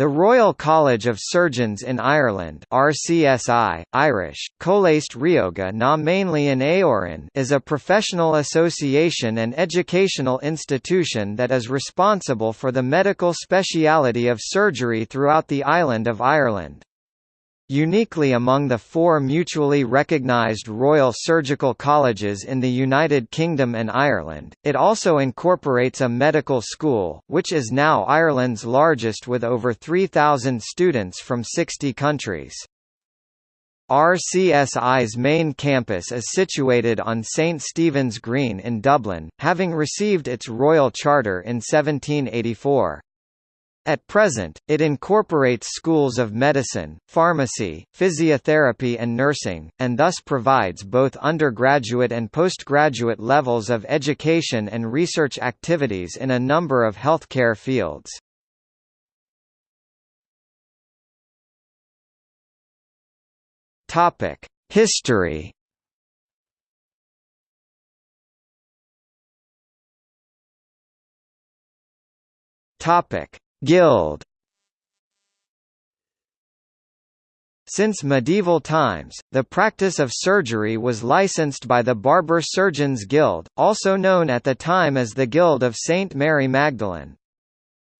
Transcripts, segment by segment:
The Royal College of Surgeons in Ireland RCSI, Irish, Rióga na mainly in is a professional association and educational institution that is responsible for the medical speciality of surgery throughout the island of Ireland. Uniquely among the four mutually recognised Royal Surgical Colleges in the United Kingdom and Ireland, it also incorporates a medical school, which is now Ireland's largest with over 3,000 students from 60 countries. RCSI's main campus is situated on St Stephen's Green in Dublin, having received its royal charter in 1784. At present, it incorporates schools of medicine, pharmacy, physiotherapy and nursing, and thus provides both undergraduate and postgraduate levels of education and research activities in a number of healthcare fields. History Topic Guild Since medieval times, the practice of surgery was licensed by the Barber Surgeons Guild, also known at the time as the Guild of St. Mary Magdalene.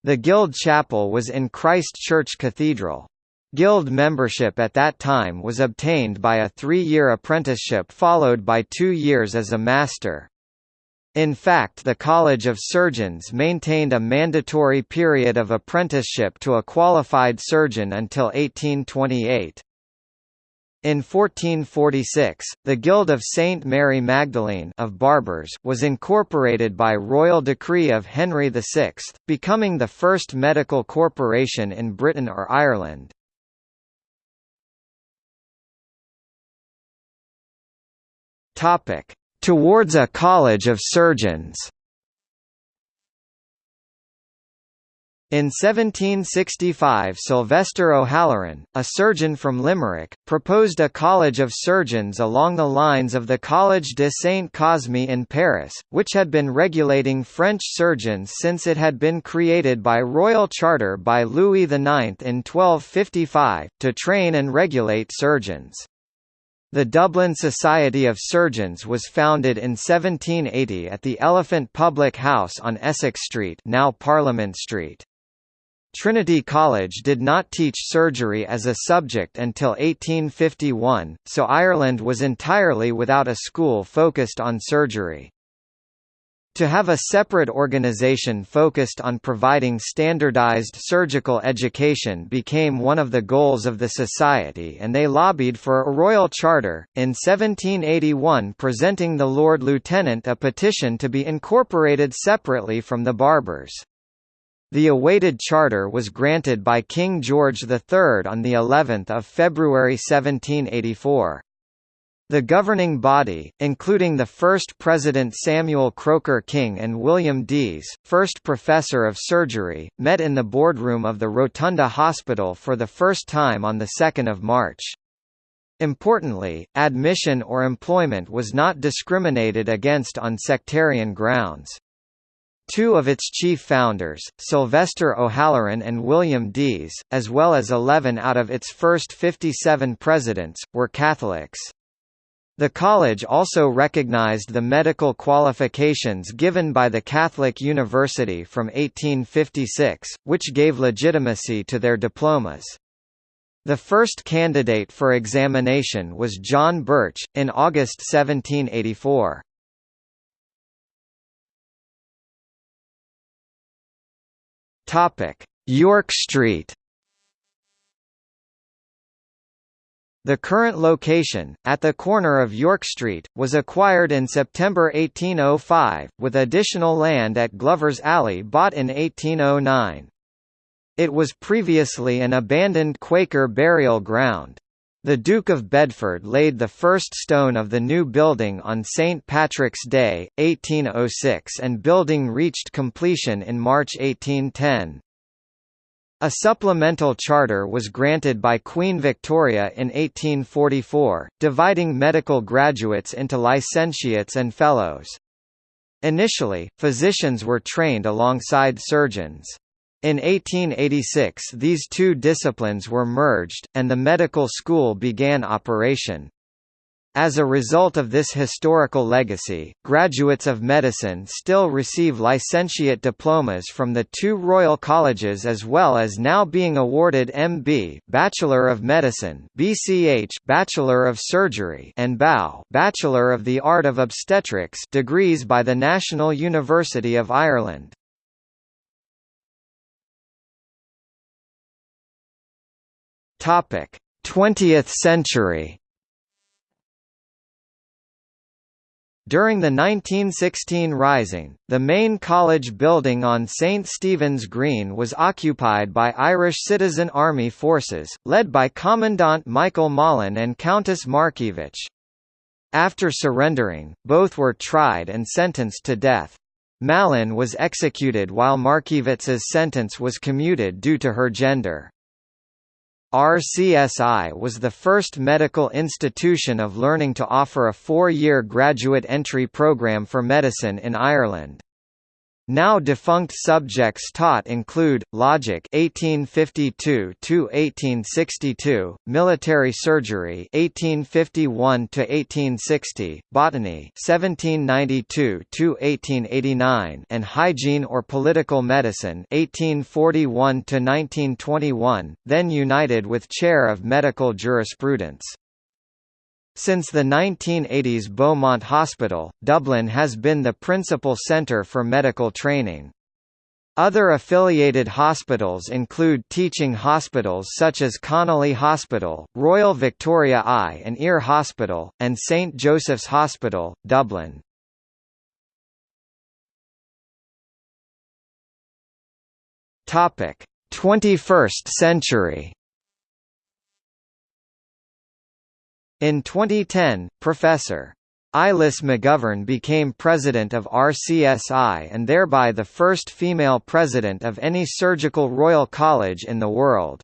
The Guild chapel was in Christ Church Cathedral. Guild membership at that time was obtained by a three-year apprenticeship followed by two years as a master. In fact the College of Surgeons maintained a mandatory period of apprenticeship to a qualified surgeon until 1828. In 1446, the Guild of St. Mary Magdalene of Barbers was incorporated by royal decree of Henry VI, becoming the first medical corporation in Britain or Ireland. Topic: towards a college of surgeons. In 1765 Sylvester O'Halloran, a surgeon from Limerick, proposed a college of surgeons along the lines of the Collège de Saint-Cosme in Paris, which had been regulating French surgeons since it had been created by royal charter by Louis IX in 1255, to train and regulate surgeons. The Dublin Society of Surgeons was founded in 1780 at the Elephant Public House on Essex Street now Parliament Street. Trinity College did not teach surgery as a subject until 1851, so Ireland was entirely without a school focused on surgery. To have a separate organization focused on providing standardized surgical education became one of the goals of the society and they lobbied for a royal charter, in 1781 presenting the Lord Lieutenant a petition to be incorporated separately from the Barbers. The awaited charter was granted by King George III on the 11th of February 1784. The governing body, including the first President Samuel Croker King and William Dease, first Professor of Surgery, met in the boardroom of the Rotunda Hospital for the first time on 2 March. Importantly, admission or employment was not discriminated against on sectarian grounds. Two of its chief founders, Sylvester O'Halloran and William Dease, as well as 11 out of its first 57 presidents, were Catholics. The college also recognized the medical qualifications given by the Catholic University from 1856, which gave legitimacy to their diplomas. The first candidate for examination was John Birch, in August 1784. York Street The current location, at the corner of York Street, was acquired in September 1805, with additional land at Glover's Alley bought in 1809. It was previously an abandoned Quaker burial ground. The Duke of Bedford laid the first stone of the new building on St. Patrick's Day, 1806 and building reached completion in March 1810. A supplemental charter was granted by Queen Victoria in 1844, dividing medical graduates into licentiates and fellows. Initially, physicians were trained alongside surgeons. In 1886 these two disciplines were merged, and the medical school began operation. As a result of this historical legacy, graduates of medicine still receive licentiate diplomas from the two Royal Colleges as well as now being awarded MB Bachelor of Medicine BCH Bachelor of Surgery and BAO Bachelor of the Art of Obstetrics degrees by the National University of Ireland. Topic: 20th century During the 1916 Rising, the main college building on St Stephen's Green was occupied by Irish Citizen Army forces, led by Commandant Michael Mallin and Countess Markievicz. After surrendering, both were tried and sentenced to death. Mallin was executed while Markievicz's sentence was commuted due to her gender. RCSI was the first medical institution of learning to offer a four-year graduate entry program for medicine in Ireland. Now defunct subjects taught include logic 1852 to 1862, military surgery 1851 to 1860, botany 1792 to 1889, and hygiene or political medicine 1841 to 1921, then united with chair of medical jurisprudence. Since the 1980s Beaumont Hospital, Dublin has been the principal centre for medical training. Other affiliated hospitals include teaching hospitals such as Connolly Hospital, Royal Victoria Eye and Ear Hospital, and St Joseph's Hospital, Dublin. Topic: 21st century. In 2010, Professor. Eilis McGovern became president of RCSI and thereby the first female president of any surgical royal college in the world.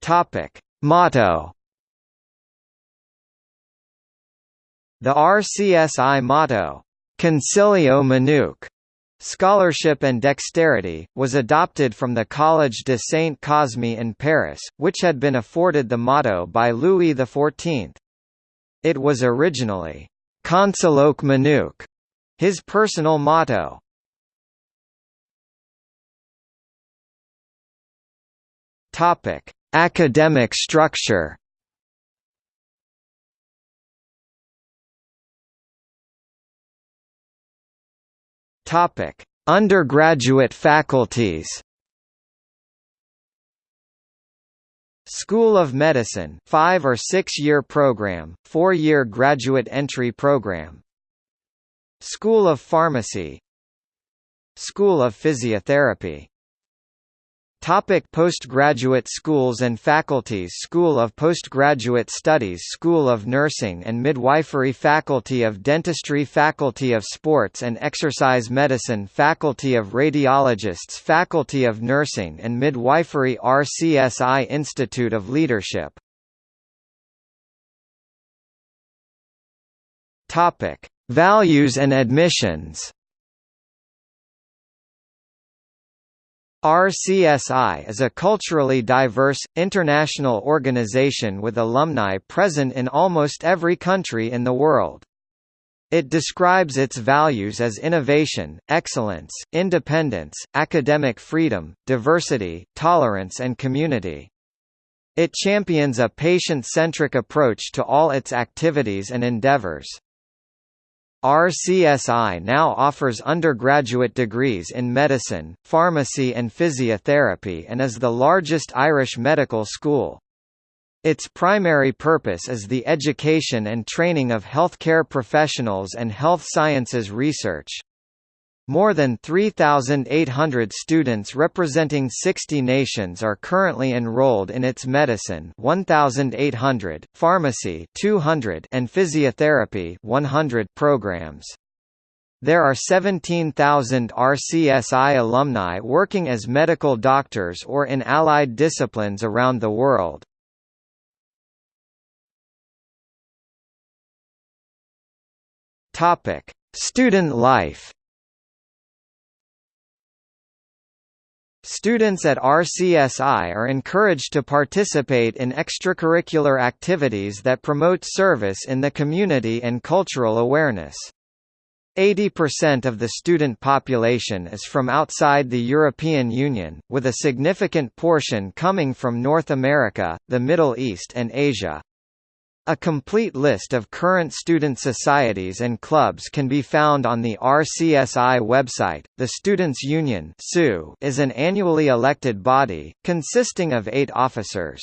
Topic: Motto The RCSI motto, Consilio Manuque, Scholarship and dexterity, was adopted from the Collège de Saint-Cosme in Paris, which had been afforded the motto by Louis XIV. It was originally, Consilioque Manuque, his personal motto. Academic structure Topic: Undergraduate faculties. School of Medicine, 5 or 6-year program, 4-year graduate entry program. School of Pharmacy. School of Physiotherapy Topic postgraduate schools and faculties School of Postgraduate Studies School of Nursing and Midwifery Faculty of Dentistry Faculty of Sports and Exercise Medicine Faculty of Radiologists Faculty of Nursing and Midwifery RCSI Institute of Leadership Topic: Values and admissions RCSI is a culturally diverse, international organization with alumni present in almost every country in the world. It describes its values as innovation, excellence, independence, academic freedom, diversity, tolerance and community. It champions a patient-centric approach to all its activities and endeavors. RCSI now offers undergraduate degrees in medicine, pharmacy and physiotherapy and is the largest Irish medical school. Its primary purpose is the education and training of healthcare professionals and health sciences research. More than 3,800 students representing 60 nations are currently enrolled in its medicine 1,800, pharmacy 200, and physiotherapy 100 programs. There are 17,000 RCSI alumni working as medical doctors or in allied disciplines around the world. Student life Students at RCSI are encouraged to participate in extracurricular activities that promote service in the community and cultural awareness. 80% of the student population is from outside the European Union, with a significant portion coming from North America, the Middle East and Asia. A complete list of current student societies and clubs can be found on the RCSI website. The Students' Union is an annually elected body, consisting of eight officers.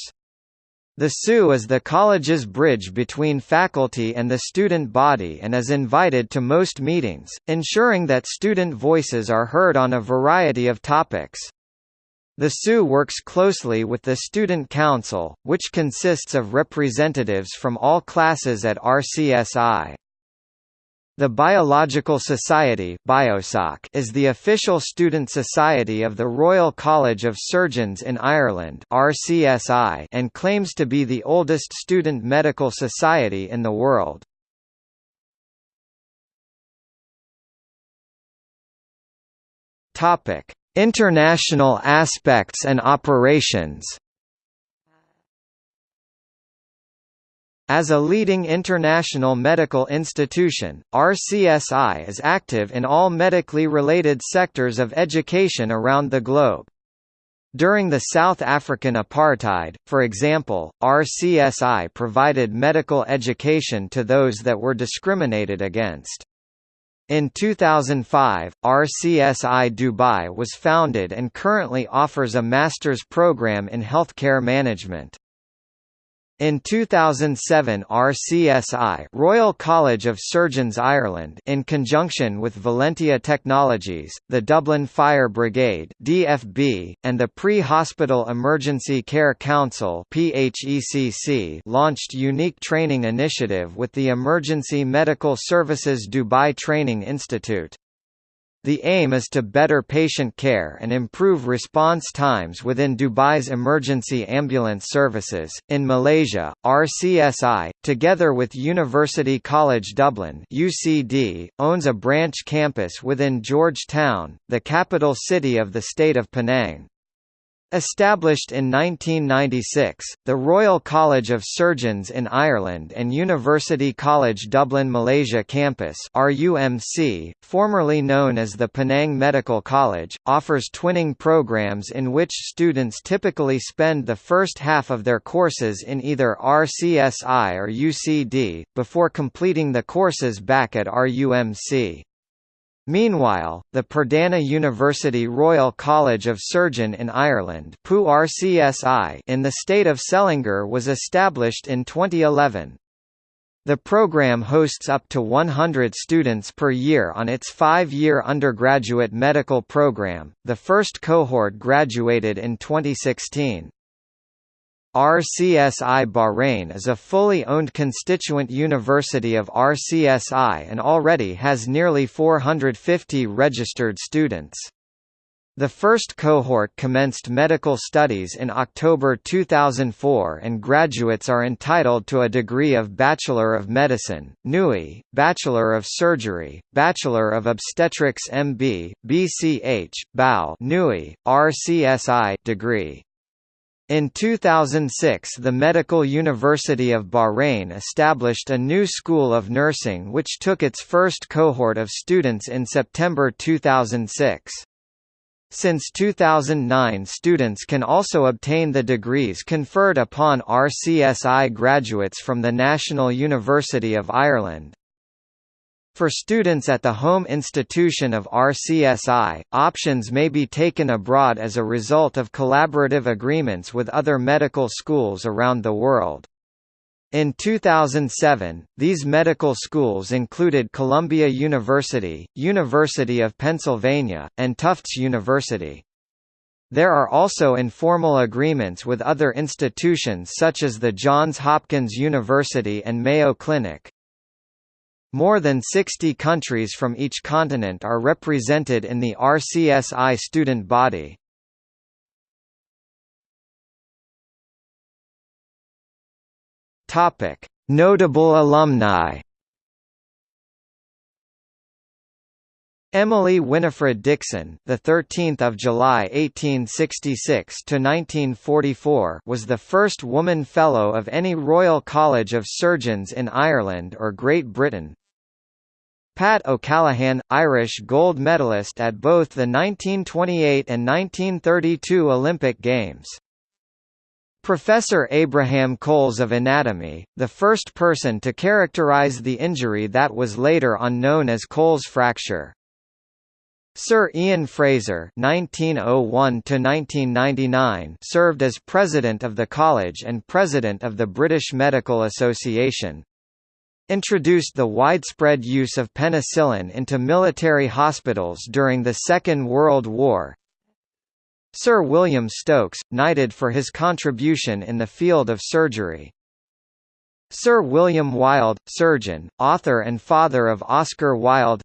The SU is the college's bridge between faculty and the student body and is invited to most meetings, ensuring that student voices are heard on a variety of topics. The SU works closely with the Student Council, which consists of representatives from all classes at RCSI. The Biological Society is the official student society of the Royal College of Surgeons in Ireland and claims to be the oldest student medical society in the world. Topic: International aspects and operations As a leading international medical institution, RCSI is active in all medically related sectors of education around the globe. During the South African apartheid, for example, RCSI provided medical education to those that were discriminated against. In 2005, RCSI Dubai was founded and currently offers a master's program in healthcare management. In 2007 RCSI Royal College of Surgeons Ireland in conjunction with Valentia Technologies, the Dublin Fire Brigade DFB, and the Pre-Hospital Emergency Care Council PHECC launched unique training initiative with the Emergency Medical Services Dubai Training Institute. The aim is to better patient care and improve response times within Dubai's emergency ambulance services. In Malaysia, RCSI, together with University College Dublin (UCD), owns a branch campus within Georgetown, the capital city of the state of Penang. Established in 1996, the Royal College of Surgeons in Ireland and University College Dublin Malaysia Campus RUMC, formerly known as the Penang Medical College, offers twinning programs in which students typically spend the first half of their courses in either RCSI or UCD, before completing the courses back at RUMC. Meanwhile, the Perdana University Royal College of Surgeon in Ireland in the state of Selangor was established in 2011. The program hosts up to 100 students per year on its five-year undergraduate medical program. The first cohort graduated in 2016. RCSI Bahrain is a fully owned constituent university of RCSI and already has nearly 450 registered students. The first cohort commenced medical studies in October 2004 and graduates are entitled to a degree of Bachelor of Medicine, NUI, Bachelor of Surgery, Bachelor of Obstetrics MB, BCH, BAU NUI, RCSI degree. In 2006 the Medical University of Bahrain established a new school of nursing which took its first cohort of students in September 2006. Since 2009 students can also obtain the degrees conferred upon RCSI graduates from the National University of Ireland. For students at the home institution of RCSI, options may be taken abroad as a result of collaborative agreements with other medical schools around the world. In 2007, these medical schools included Columbia University, University of Pennsylvania, and Tufts University. There are also informal agreements with other institutions such as the Johns Hopkins University and Mayo Clinic. More than 60 countries from each continent are represented in the RCSI student body. Notable alumni. Emily Winifred Dickson, the 13th of July 1866 to 1944, was the first woman fellow of any Royal College of Surgeons in Ireland or Great Britain. Pat O'Callaghan, Irish gold medalist at both the 1928 and 1932 Olympic Games. Professor Abraham Colles of Anatomy, the first person to characterize the injury that was later on known as Colles fracture. Sir Ian Fraser (1901–1999) served as president of the college and president of the British Medical Association. Introduced the widespread use of penicillin into military hospitals during the Second World War. Sir William Stokes, knighted for his contribution in the field of surgery. Sir William Wilde, surgeon, author and father of Oscar Wilde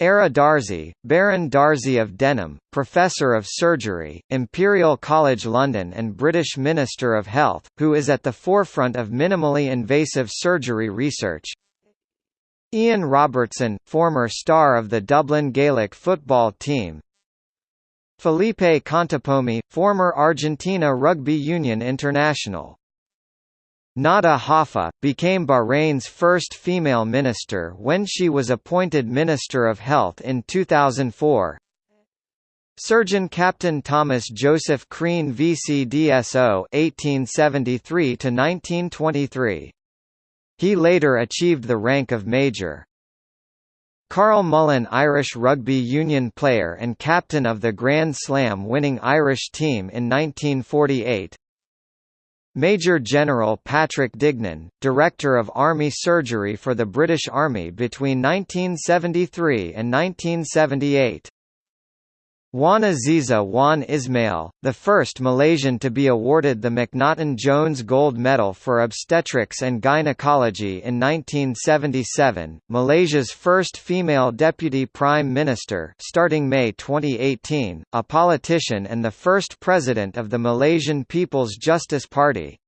Ara Darzi, Baron Darzi of Denham, Professor of Surgery, Imperial College London and British Minister of Health, who is at the forefront of minimally invasive surgery research. Ian Robertson, former star of the Dublin Gaelic football team. Felipe Contepomi, former Argentina Rugby Union international. Nada Hoffa, became Bahrain's first female minister when she was appointed Minister of Health in 2004. Surgeon Captain Thomas Joseph Crean VCDSO 1873 to 1923. He later achieved the rank of Major. Karl Mullen Irish rugby union player and captain of the Grand Slam winning Irish team in 1948 Major General Patrick Dignan, Director of Army Surgery for the British Army between 1973 and 1978. Wan Azizah Wan Ismail, the first Malaysian to be awarded the McNaughton Jones Gold Medal for Obstetrics and Gynecology in 1977, Malaysia's first female Deputy Prime Minister starting May 2018, a politician and the first President of the Malaysian People's Justice Party.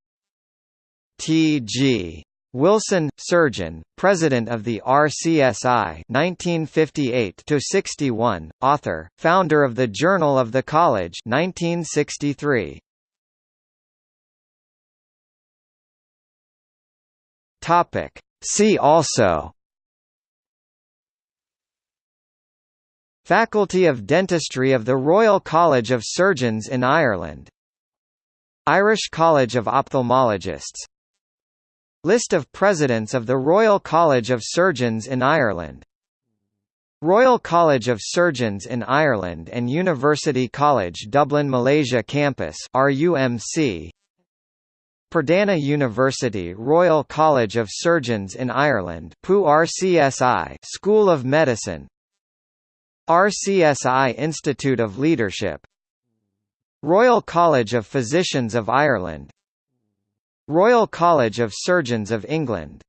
T.G. Wilson, surgeon, president of the RCSI 1958–61, author, founder of the Journal of the College 1963. Topic. See also Faculty of Dentistry of the Royal College of Surgeons in Ireland Irish College of Ophthalmologists List of Presidents of the Royal College of Surgeons in Ireland. Royal College of Surgeons in Ireland and University College Dublin Malaysia Campus RUMC Perdana University Royal College of Surgeons in Ireland RCSI School of Medicine. RCSI Institute of Leadership. Royal College of Physicians of Ireland Royal College of Surgeons of England